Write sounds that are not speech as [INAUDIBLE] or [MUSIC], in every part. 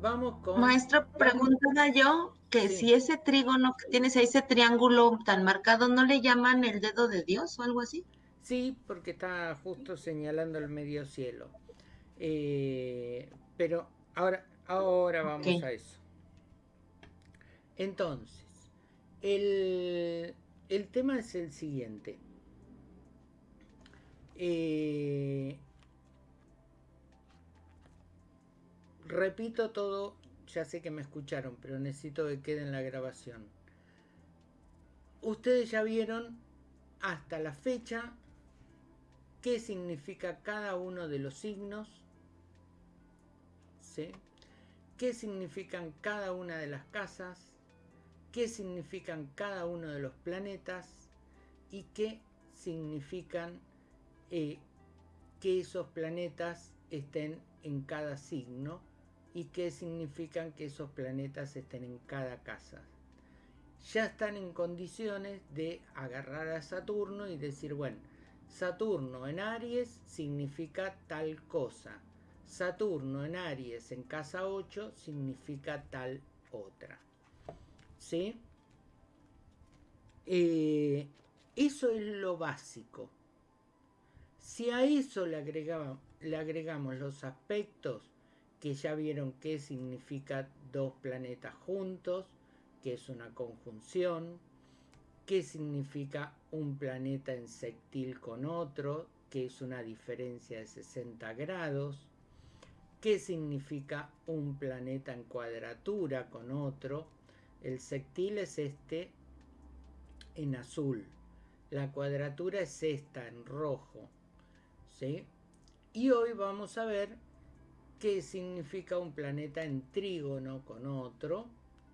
vamos con... Maestro, preguntaba yo que si ese trígono que tienes ahí, ese triángulo tan marcado, ¿no le llaman el dedo de Dios o algo así? Sí, porque está justo señalando el medio cielo. Eh, pero ahora, ahora vamos a eso. Entonces, el, el tema es el siguiente. Eh, repito todo, ya sé que me escucharon, pero necesito que quede en la grabación. Ustedes ya vieron hasta la fecha qué significa cada uno de los signos, ¿sí? qué significan cada una de las casas, qué significan cada uno de los planetas y qué significan eh, que esos planetas estén en cada signo y qué significan que esos planetas estén en cada casa. Ya están en condiciones de agarrar a Saturno y decir, bueno, Saturno en Aries significa tal cosa. Saturno en Aries en casa 8 significa tal otra. ¿Sí? Eh, eso es lo básico. Si a eso le agregamos los aspectos que ya vieron qué significa dos planetas juntos, que es una conjunción, qué significa un planeta en sextil con otro, que es una diferencia de 60 grados, qué significa un planeta en cuadratura con otro, el sextil es este en azul. La cuadratura es esta en rojo. ¿sí? Y hoy vamos a ver qué significa un planeta en trígono con otro,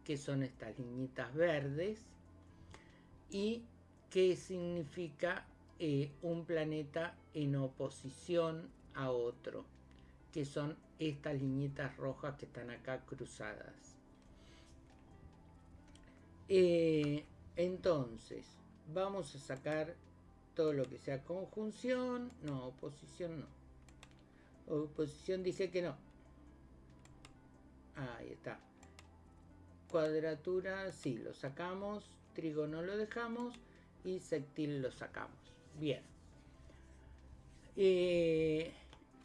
que son estas liñitas verdes, y qué significa eh, un planeta en oposición a otro, que son estas liñitas rojas que están acá cruzadas. Eh, entonces, vamos a sacar todo lo que sea conjunción, no, oposición no. Oposición dije que no. Ahí está. Cuadratura, sí, lo sacamos. Trígono lo dejamos. Y sectil lo sacamos. Bien. Eh,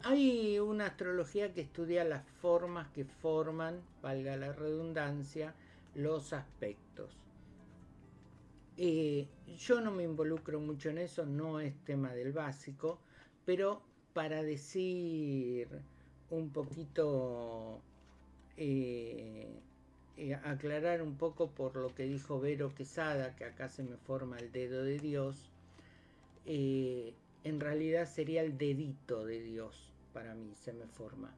hay una astrología que estudia las formas que forman, valga la redundancia, los aspectos. Eh, yo no me involucro mucho en eso, no es tema del básico, pero para decir un poquito, eh, eh, aclarar un poco por lo que dijo Vero Quesada, que acá se me forma el dedo de Dios, en realidad sería el dedito de Dios, para mí se me forma,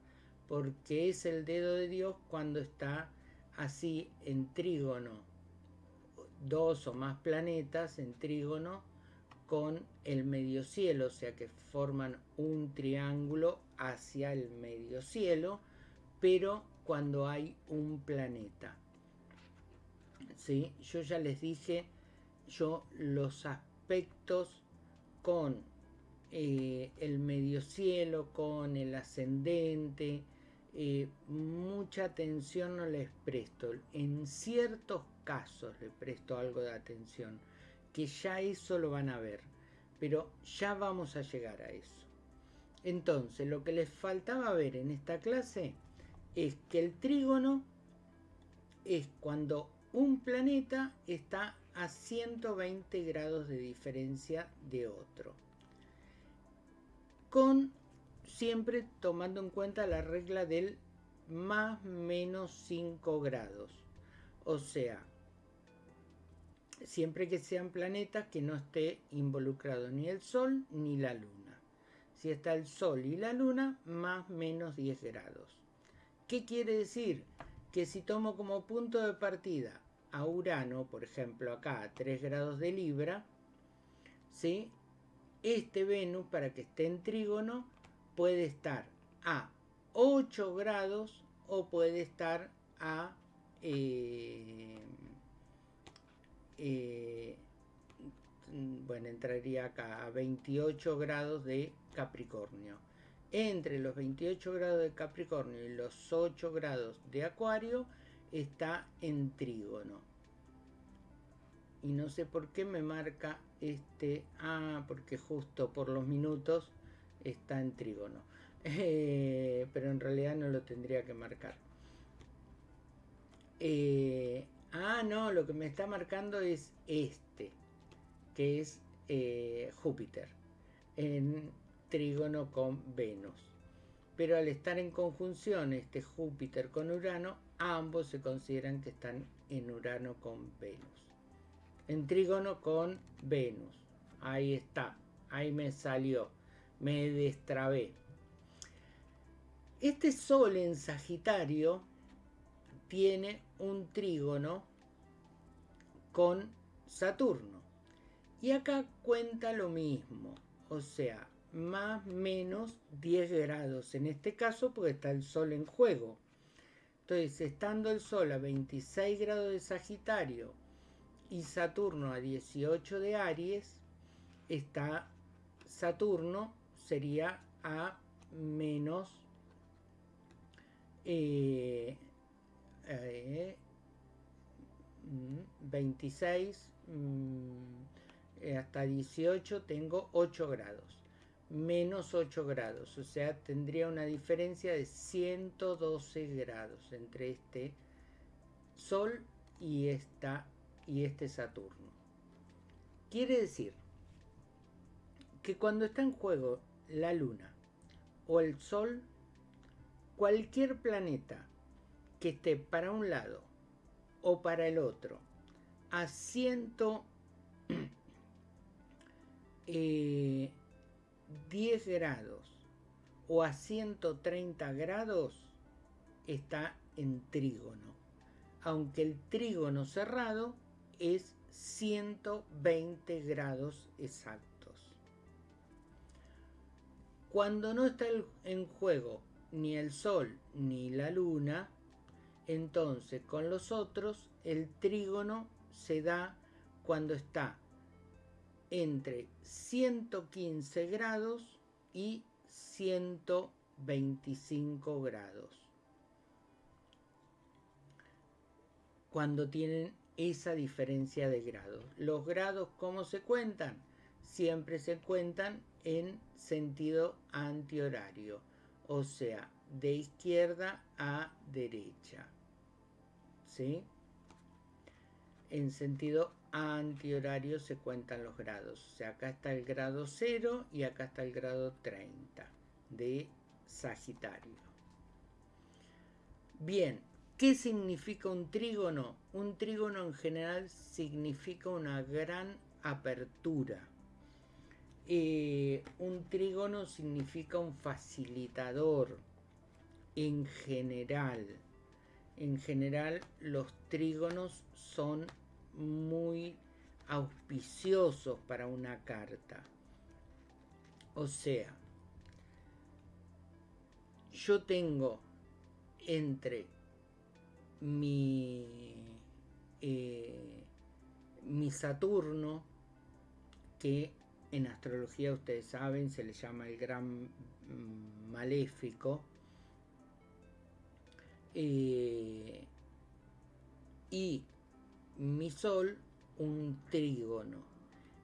porque es el dedo de Dios cuando está así en trígono, dos o más planetas en trígono con el medio cielo, o sea que forman un triángulo hacia el medio cielo, pero cuando hay un planeta. ¿Sí? Yo ya les dije, yo los aspectos con eh, el medio cielo, con el ascendente, eh, mucha atención no les presto. En ciertos casos les presto algo de atención, que ya eso lo van a ver, pero ya vamos a llegar a eso. Entonces, lo que les faltaba ver en esta clase es que el trígono es cuando un planeta está a 120 grados de diferencia de otro. Con siempre tomando en cuenta la regla del más menos 5 grados. O sea, siempre que sean planetas que no esté involucrado ni el Sol ni la Luna. Si está el Sol y la Luna, más menos 10 grados. ¿Qué quiere decir? Que si tomo como punto de partida a Urano, por ejemplo acá a 3 grados de Libra, ¿sí? este Venus para que esté en trígono puede estar a 8 grados o puede estar a eh, eh, bueno, entraría acá a 28 grados de Capricornio. entre los 28 grados de Capricornio y los 8 grados de Acuario está en trígono. Y no sé por qué me marca este... Ah, porque justo por los minutos está en trígono. Eh, pero en realidad no lo tendría que marcar. Eh, ah, no, lo que me está marcando es este, que es eh, Júpiter, en trígono con Venus. Pero al estar en conjunción este Júpiter con Urano, ambos se consideran que están en Urano con Venus. En trígono con Venus. Ahí está, ahí me salió, me destrabé. Este Sol en Sagitario tiene un trígono con Saturno. Y acá cuenta lo mismo, o sea, más menos 10 grados. En este caso porque está el Sol en juego. Entonces, estando el Sol a 26 grados de Sagitario y Saturno a 18 de Aries, está Saturno sería a menos 26 eh, mm, mm, eh, hasta 18 tengo 8 grados menos 8 grados o sea tendría una diferencia de 112 grados entre este Sol y, esta, y este Saturno. Quiere decir que cuando está en juego la Luna o el Sol cualquier planeta que esté para un lado o para el otro a 110 [CLEARS THROAT] eh, grados o a 130 grados está en trígono, aunque el trígono cerrado es 120 grados exactos. Cuando no está en juego ni el Sol ni la Luna, entonces con los otros el trígono se da cuando está entre 115 grados y 125 grados. Cuando tienen esa diferencia de grados. Los grados, ¿cómo se cuentan? Siempre se cuentan en sentido antihorario o sea, de izquierda a derecha. ¿Sí? En sentido antihorario se cuentan los grados. O sea, acá está el grado 0 y acá está el grado 30 de Sagitario. Bien, ¿qué significa un trígono? Un trígono en general significa una gran apertura eh, un trígono significa un facilitador en general. En general los trígonos son muy auspiciosos para una carta. O sea, yo tengo entre mi, eh, mi Saturno, que en astrología ustedes saben, se le llama el gran mm, maléfico. Eh, y mi sol un trígono.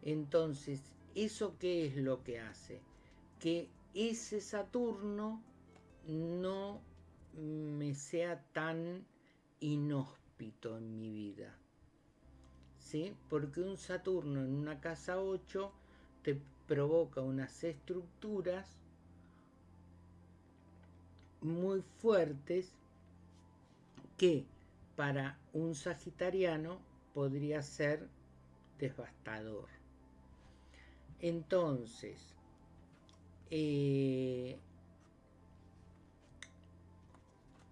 Entonces, ¿eso qué es lo que hace? Que ese Saturno no me sea tan inhóspito en mi vida. ¿Sí? Porque un Saturno en una casa 8 te provoca unas estructuras muy fuertes que para un sagitariano podría ser devastador. Entonces, eh,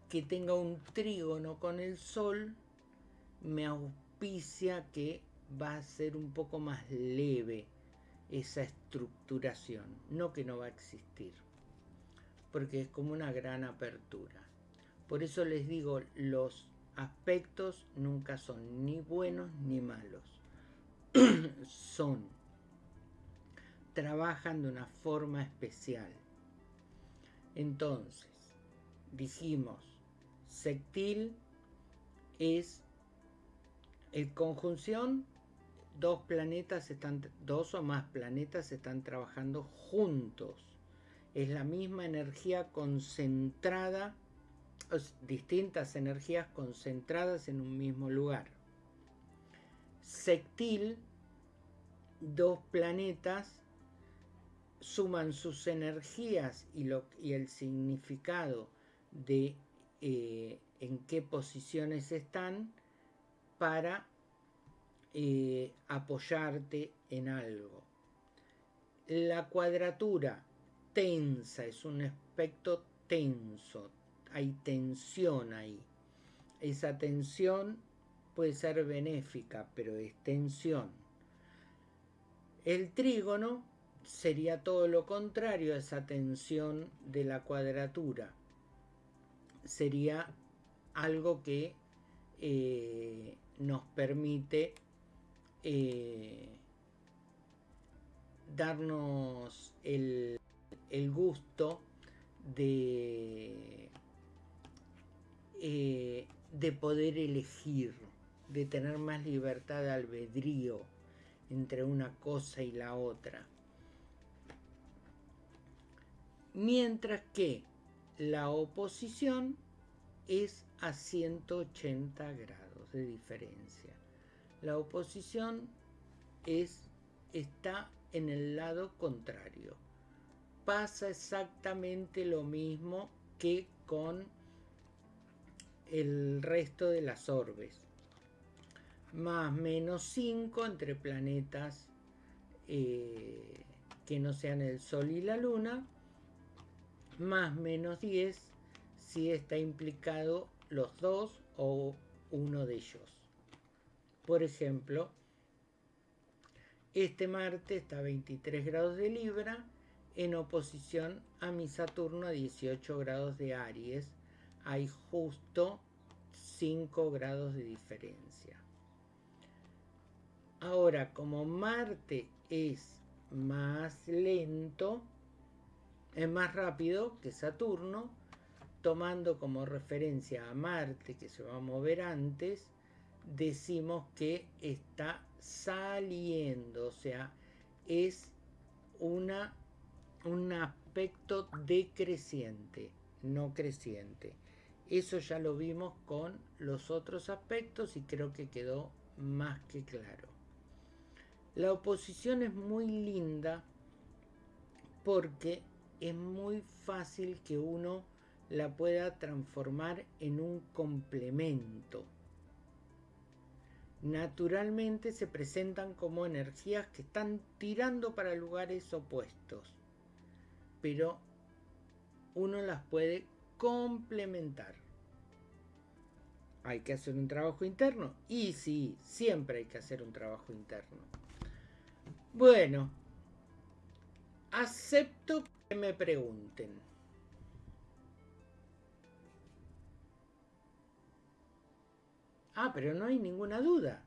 que tenga un trígono con el sol me auspicia que va a ser un poco más leve esa estructuración, no que no va a existir, porque es como una gran apertura. Por eso les digo, los aspectos nunca son ni buenos ni malos. [CLEARS THROAT] son, trabajan de una forma especial. Entonces, dijimos, sectil es el conjunción, dos planetas están, dos o más planetas están trabajando juntos. Es la misma energía concentrada, distintas energías concentradas en un mismo lugar. Sectil, dos planetas suman sus energías y, el significado de eh, en qué posiciones están para eh, apoyarte en algo. La cuadratura tensa es un aspecto tenso, hay tensión ahí. Esa tensión puede ser benéfica, pero es tensión. El trígono sería todo lo contrario a esa tensión de la cuadratura. Sería algo que eh, nos permite eh, darnos el, gusto de, eh, de poder elegir, de tener más libertad de albedrío entre una cosa y la otra. Mientras que la oposición es a 180 grados de diferencia. La oposición es, está en el lado contrario. Pasa exactamente lo mismo que con el resto de las orbes. Más menos 5 entre planetas eh, que no sean el Sol y la Luna. Más menos 10 si está implicado los dos o uno de ellos. Por ejemplo, este Marte está a 23 grados de Libra en oposición a mi Saturno a 18 grados de Aries. Hay justo 5 grados de diferencia. Ahora, como Marte es más lento, es más rápido que Saturno, tomando como referencia a Marte, que se va a mover antes, decimos que está saliendo, o sea, es una, un aspecto decreciente, no creciente. Eso ya lo vimos con los otros aspectos y creo que quedó más que claro. La oposición es muy linda porque es muy fácil que uno la pueda transformar en un complemento. Naturalmente se presentan como energías que están tirando para lugares opuestos, pero uno las puede complementar. Hay que hacer un trabajo interno. Y sí, siempre hay que hacer un trabajo interno. Bueno, acepto que me pregunten. Ah, pero no hay ninguna duda.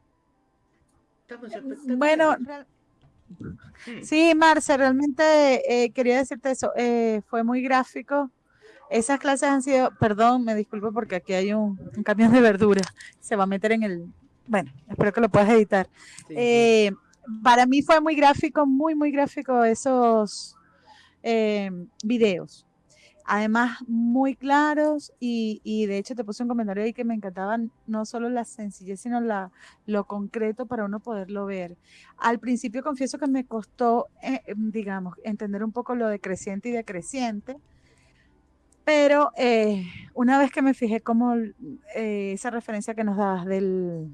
Estamos eh, bueno, hmm. sí, Marce, realmente eh, quería decirte eso. Eh, fue muy gráfico. Esas clases han sido, perdón, me disculpo porque aquí hay un, camión de verdura. Se va a meter en el. Bueno, espero que lo puedas editar. para mí fue muy gráfico, muy, muy gráfico esos videos además muy claros y, de hecho te puse un comentario ahí que me encantaban no solo la sencillez, sino la, lo concreto para uno poderlo ver. Al principio confieso que me costó, eh, digamos, entender un poco lo de creciente y decreciente, pero eh, una vez que me fijé como eh, esa referencia que nos dabas del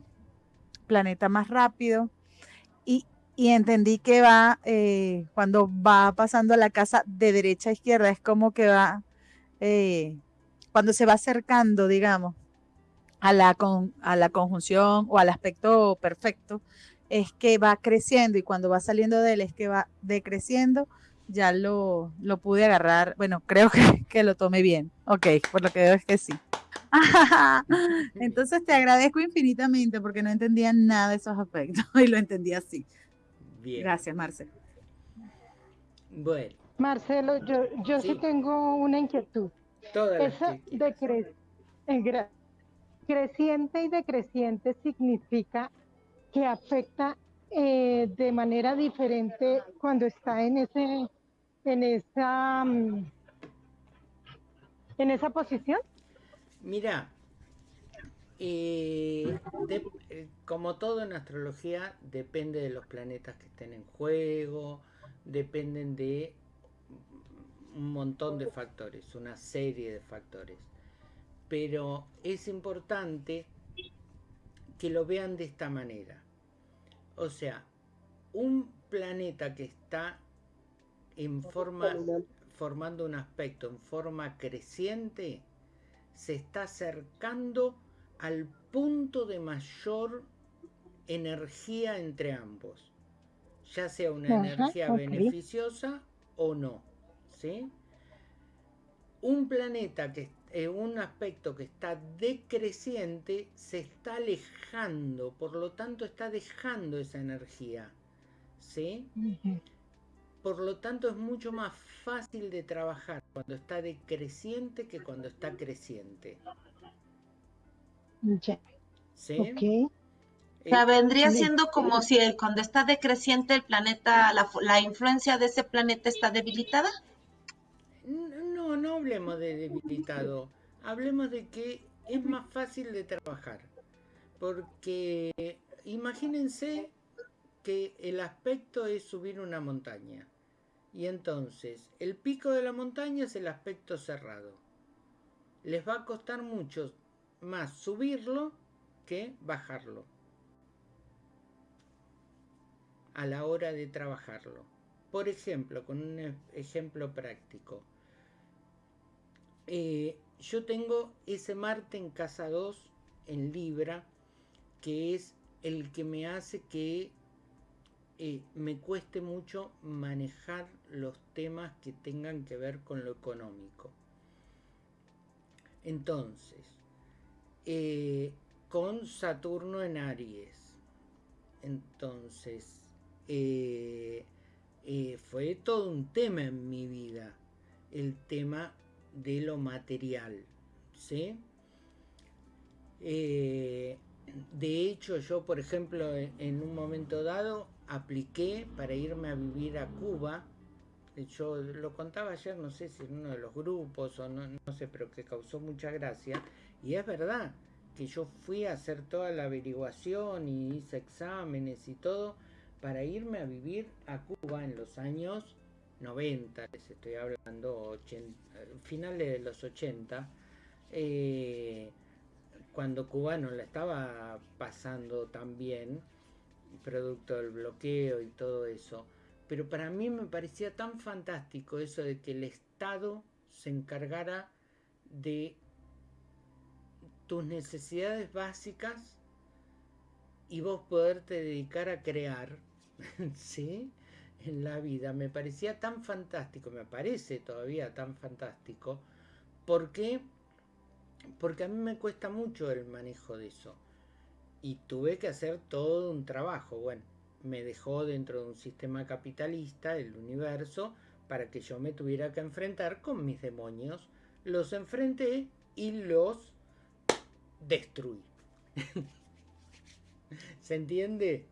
planeta más rápido y, entendí que va, cuando va pasando a la casa de derecha a izquierda, es como que va eh, cuando se va acercando, digamos, a la, a la conjunción o al aspecto perfecto, es que va creciendo y cuando va saliendo de él es que va decreciendo, ya lo, lo pude agarrar, bueno, creo [LAUGHS] que, que, lo tomé bien, ok, por lo que veo es que sí. [LAUGHS] Entonces te agradezco infinitamente porque no entendía nada de esos aspectos [LAUGHS] y lo entendí así. Bien. Gracias, Marce. Bueno, Marcelo, yo, yo sí. tengo una inquietud. Esa de creciente y decreciente significa que afecta eh, de manera diferente cuando está en ese en esa mm, en esa posición mira eh, eh, como todo en astrología depende de los planetas que estén en juego dependen de un montón de factores una serie de factores. Pero es importante que lo vean de esta manera. O sea, un planeta que está en forma, formando un aspecto en forma creciente, se está acercando al punto de mayor energía entre ambos, ya sea una energía beneficiosa o no, ¿sí? Un planeta que en un aspecto que está decreciente se está alejando, por lo tanto está dejando esa energía. ¿Sí? Por lo tanto es mucho más fácil de trabajar cuando está decreciente que cuando está creciente. ¿Sí? O sea, vendría siendo como si cuando está decreciente el planeta, la, la influencia de ese planeta está debilitada no hablemos de debilitado, hablemos de que es más fácil de trabajar. Porque imagínense que el aspecto es subir una montaña. Y entonces, el pico de la montaña es el aspecto cerrado. Les va a costar mucho más subirlo que bajarlo. A la hora de trabajarlo. Por ejemplo, con un ejemplo práctico. Eh, yo tengo ese Marte en casa 2 en Libra, que es el que me hace que eh, me cueste mucho manejar los temas que tengan que ver con lo económico. Entonces, eh, con Saturno en Aries, entonces, fue todo un tema en mi vida, el tema de lo material. ¿sí? Eh, de hecho, yo, por ejemplo, en un momento dado apliqué para irme a vivir a Cuba. Yo lo contaba ayer, no sé si en uno de los grupos o no, sé, pero que causó mucha gracia. Y es verdad que yo fui a hacer toda la averiguación y hice exámenes y todo para irme a vivir a Cuba en los años 90, les estoy hablando, finales de los 80, eh, cuando Cuba no la estaba pasando tan producto del bloqueo y todo eso. Pero para mí me parecía tan fantástico eso de que el Estado se encargara de tus necesidades básicas y vos poderte dedicar a crear, [LAUGHS] ¿sí? en la vida me parecía tan fantástico, me parece todavía tan fantástico, porque porque a mí me cuesta mucho el manejo de eso. Y tuve que hacer todo un trabajo. Bueno, me dejó dentro de un sistema capitalista, el universo, para que yo me tuviera que enfrentar con mis demonios. Los enfrenté y los destruí. [LAUGHS] ¿Se entiende?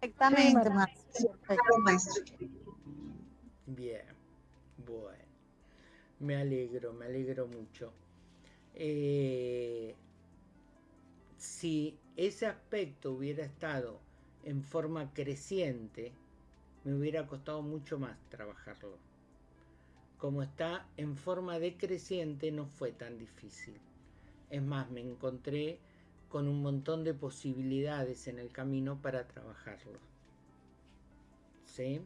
Perfectamente, maestro. Bien, bueno. Me alegro, me alegro mucho. Eh, si ese aspecto hubiera estado en forma creciente, me hubiera costado mucho más trabajarlo. Como está en forma decreciente, no fue tan difícil. Es más, me encontré con un montón de posibilidades en el camino para trabajarlo. ¿Sí?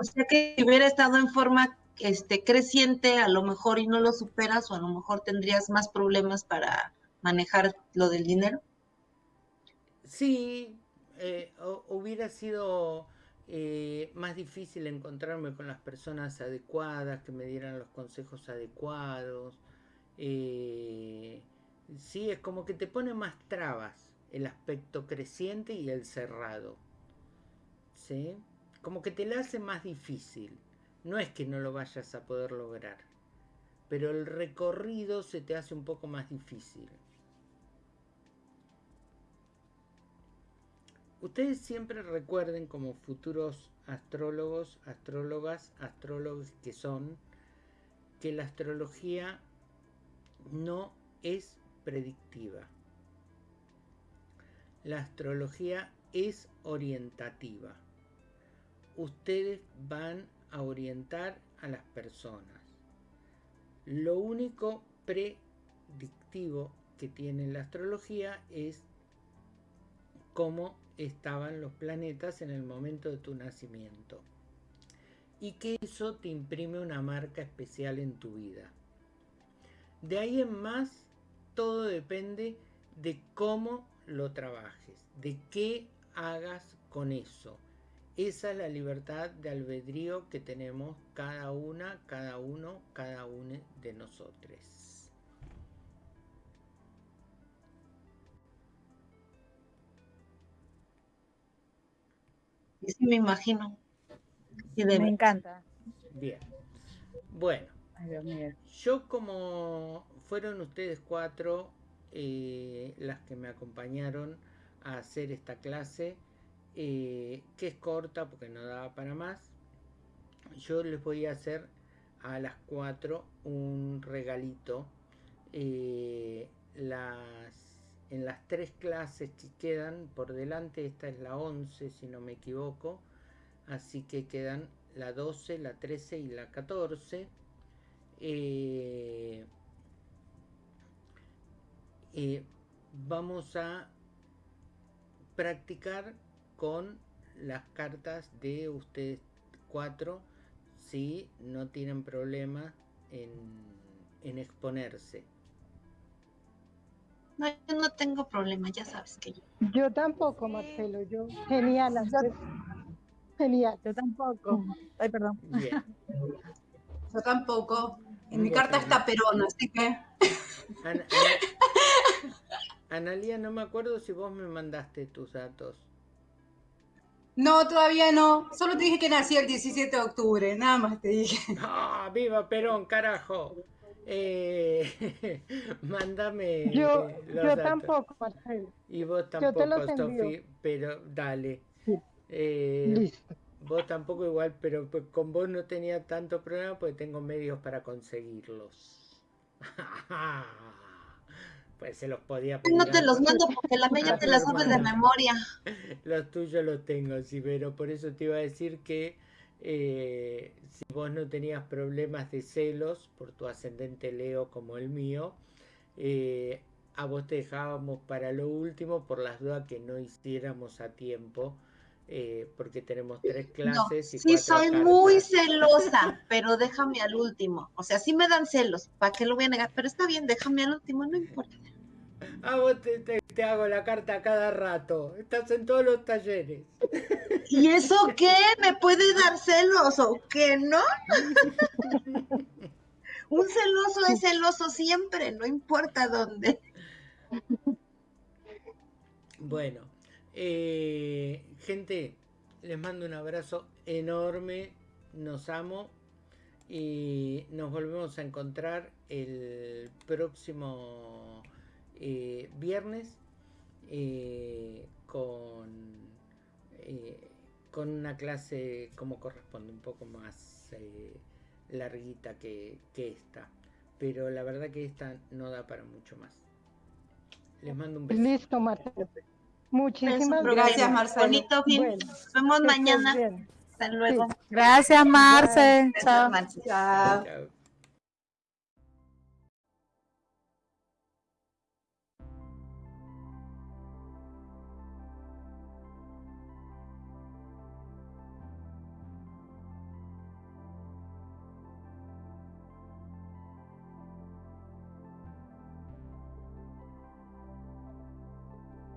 O sea que si hubiera estado en forma este, creciente, a lo mejor y no lo superas, o a lo mejor tendrías más problemas para manejar lo del dinero. Sí, eh, hubiera sido eh, más difícil encontrarme con las personas adecuadas, que me dieran los consejos adecuados. Eh, ¿sí? Es como que te pone más trabas el aspecto creciente y el cerrado. ¿Sí? Como que te la hace más difícil. No es que no lo vayas a poder lograr, pero el recorrido se te hace un poco más difícil. Ustedes siempre recuerden como futuros astrólogos, astrólogas, astrólogos que son, que la astrología no es predictiva. La astrología es orientativa. Ustedes van a orientar a las personas. Lo único predictivo que tiene la astrología es cómo estaban los planetas en el momento de tu nacimiento. Y que eso te imprime una marca especial en tu vida. De ahí en más, todo depende de cómo lo trabajes, de qué hagas con eso. Esa es la libertad de albedrío que tenemos cada una, cada uno, cada uno de nosotros. Sí, me imagino. Me encanta. Bien. Bueno. Yo como fueron ustedes cuatro eh, las que me acompañaron a hacer esta clase, eh, que es corta porque no daba para más, yo les voy a hacer a las cuatro un regalito. Eh, las, en las tres clases que quedan por delante, esta es la 11 si no me equivoco, así que quedan la 12, la 13 y la 14. Eh, eh, vamos a practicar con las cartas de ustedes cuatro si no tienen problema en, en exponerse. No, yo no tengo problema, ya sabes que yo. Yo tampoco, Marcelo, yo genial. Genial. Yo tampoco. Ay, perdón. Yo tampoco. En mi carta está Perón, así que. Analia, no me acuerdo si vos me mandaste tus datos. No, todavía no. Solo te dije que nací el 17 de octubre, nada más te dije. [LAUGHS] ¡Ah, viva Perón, carajo! Eh, [LAUGHS] mándame. Yo, yo tampoco, Marcelo. Y vos tampoco, Sofi, pero dale. Eh, Listo. Vos tampoco igual, pero pues con vos no tenía tanto problema porque tengo medios para conseguirlos. [LAUGHS] pues se los podía pedir. No te los mando porque la media te las [LAUGHS] sabes de memoria. [LAUGHS] Los tuyos los tengo, sí, pero por eso te iba a decir que eh, si vos no tenías problemas de celos por tu ascendente Leo como el mío, eh, a vos te dejábamos para lo último por las dudas que no hiciéramos a tiempo eh, porque tenemos tres clases. y sí, soy muy celosa, pero déjame al último. O sea, sí me dan celos, ¿para qué lo voy a negar? Pero está bien, déjame al último, no importa. Ah, vos te, hago la carta cada rato. Estás en todos los talleres. ¿Y eso qué? ¿Me puede dar celos o qué, no? [LAUGHS] Un celoso es celoso siempre, no importa dónde. Bueno, eh, gente, les mando un abrazo enorme, nos amo y nos volvemos a encontrar el próximo eh, viernes eh, con, con una clase como corresponde, un poco más larguita que, que esta. Pero la verdad que esta no da para mucho más. Les mando un beso. Listo, Marta. Muchísimas gracias, Marcelo. Bonito fin. Nos vemos mañana. Hasta luego. Gracias, Marce. Chao. Chao.